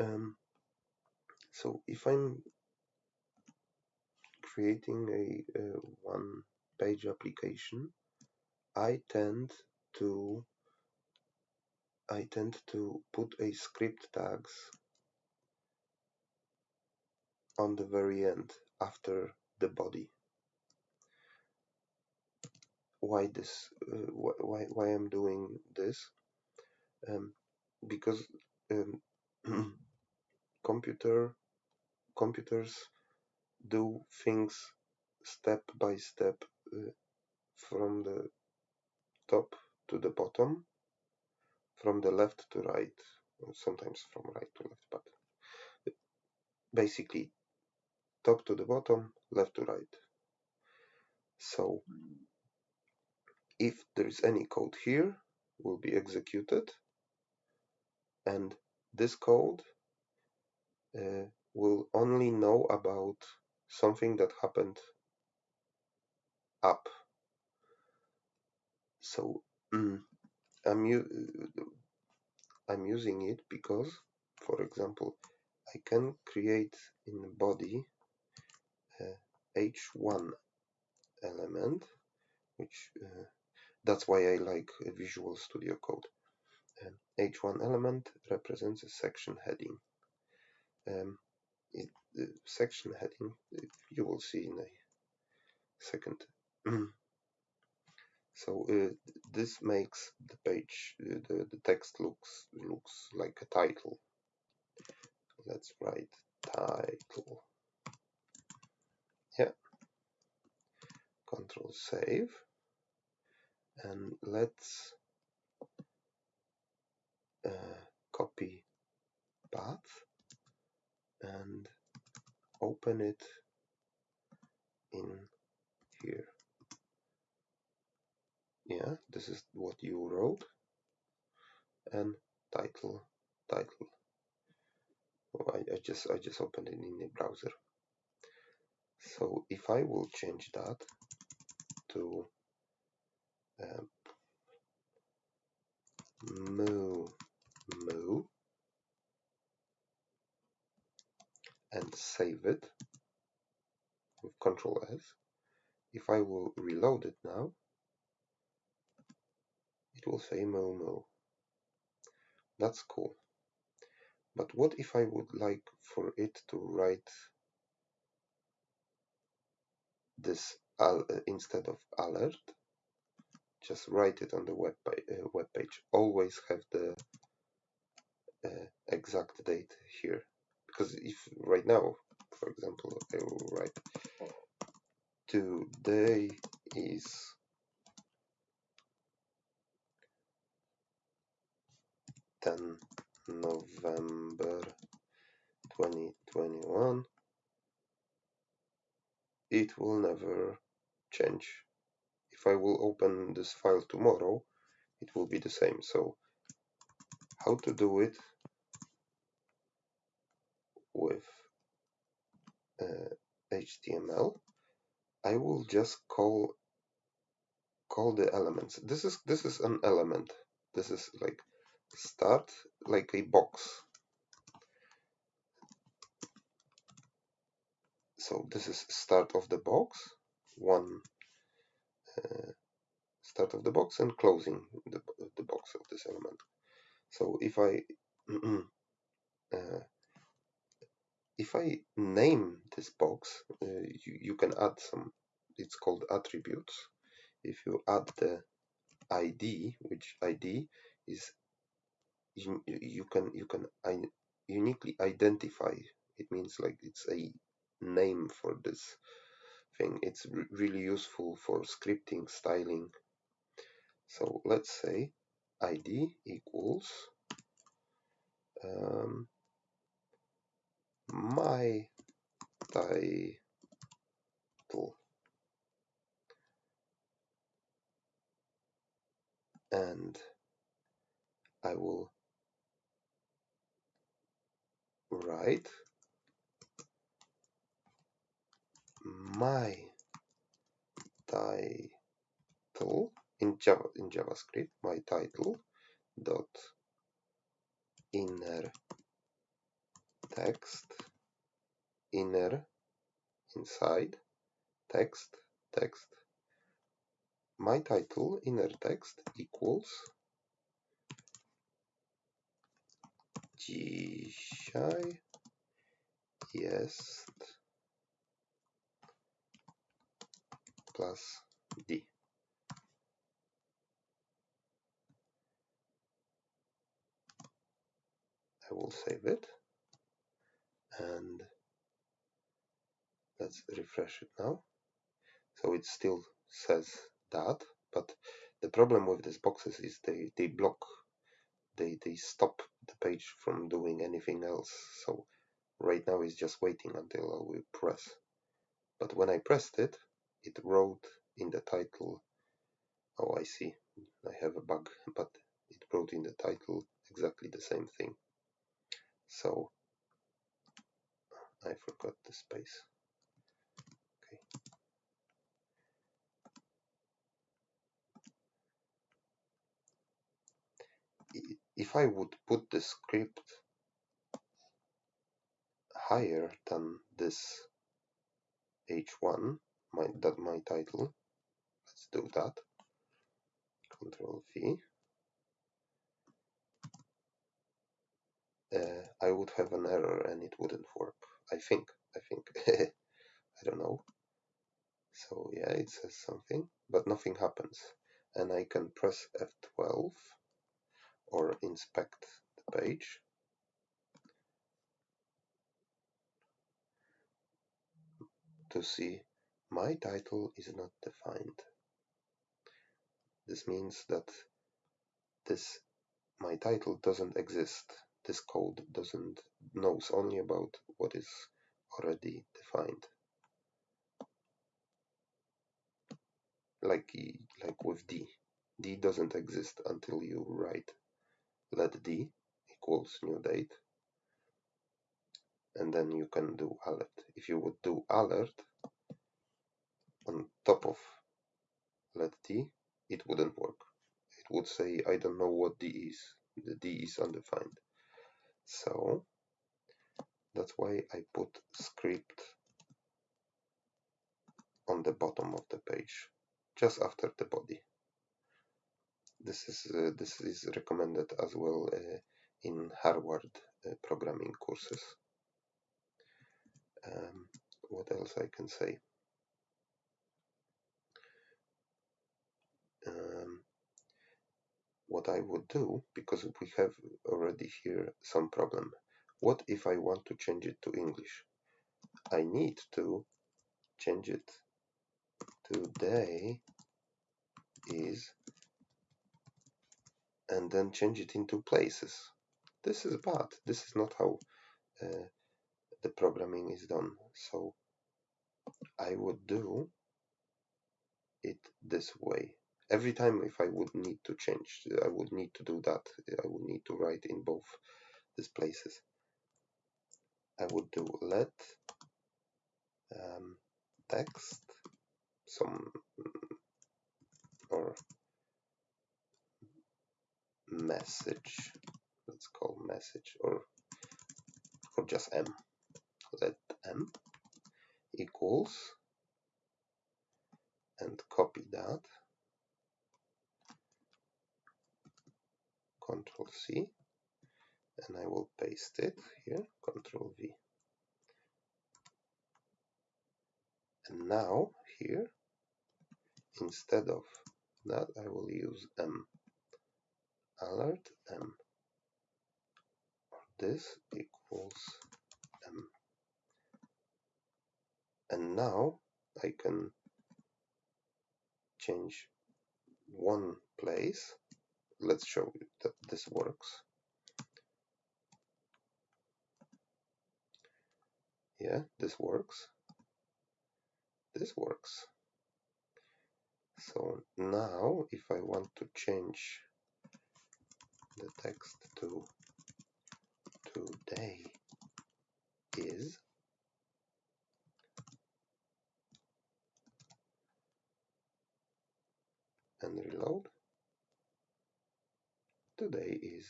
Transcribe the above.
Um, so if I'm creating a, a one page application, I tend to I tend to put a script tags on the very end after the body. Why this? Uh, why why I'm doing this? Um, because um, computer computers do things step by step uh, from the top to the bottom, from the left to right, sometimes from right to left, but basically top to the bottom, left to right. So if there is any code here, will be executed, and this code uh, will only know about something that happened up. So mm, I'm, I'm using it because, for example, I can create in body uh, h1 element, which uh, that's why I like Visual Studio Code. Um, h1 element represents a section heading. Um, it, the section heading you will see in a second. so uh, this makes the page, uh, the, the text looks looks like a title. Let's write title. Yeah. Control save. And let's uh, copy path and open it in here. Yeah, this is what you wrote and title, title. Oh, I, I just I just opened it in the browser. So if I will change that to um, moo moo and save it with Control S. If I will reload it now, it will say moo. That's cool. But what if I would like for it to write this uh, instead of alert? Just write it on the web, uh, web page. Always have the uh, exact date here. Because if right now, for example, I will write today is ten November 2021 it will never change. If I will open this file tomorrow it will be the same. So how to do it with uh, HTML I will just call call the elements this is this is an element this is like start like a box. So this is start of the box, one uh, start of the box and closing the, the box of this element. So if I uh, if I name this box, uh, you, you can add some, it's called attributes. If you add the ID, which ID is you, you can you can uniquely identify. It means like it's a name for this thing. It's really useful for scripting styling. So let's say id equals um, my title. And I will write my title in Java in JavaScript my title dot inner text inner inside text text. My title inner text equals dzisiaj jest plus d. I will save it and let's refresh it now. So it still says that but the problem with these boxes is they they block they they stop the page from doing anything else. So right now it's just waiting until I will press. But when I pressed it it wrote in the title oh I see I have a bug but it wrote in the title exactly the same thing. So I forgot the space. Okay. If I would put the script higher than this h1 my that my title let's do that. Control V. Uh, I would have an error and it wouldn't work I think I think I don't know so yeah it says something but nothing happens and I can press F12 or inspect the page to see my title is not defined. This means that this my title doesn't exist. This code doesn't knows only about what is already defined. Like like with D. D doesn't exist until you write let D equals new date and then you can do alert. If you would do alert on top of let d, it wouldn't work. It would say, I don't know what d is. The d is undefined. So that's why I put script on the bottom of the page, just after the body. This is uh, this is recommended as well uh, in Harvard uh, programming courses. Um, what else I can say? Um, what I would do, because we have already here some problem. What if I want to change it to English? I need to change it today is and then change it into places. This is bad. This is not how uh, the programming is done. So I would do it this way. Every time if I would need to change, I would need to do that. I would need to write in both these places. I would do let um, text some or message let's call message or or just m. Let m equals and copy that. Control C and I will paste it here control V. And now here instead of that I will use m. Alert m. This equals m. And now I can change one place. Let's show you that this works yeah this works. This works. So now if I want to change the text to today is and reload. Today is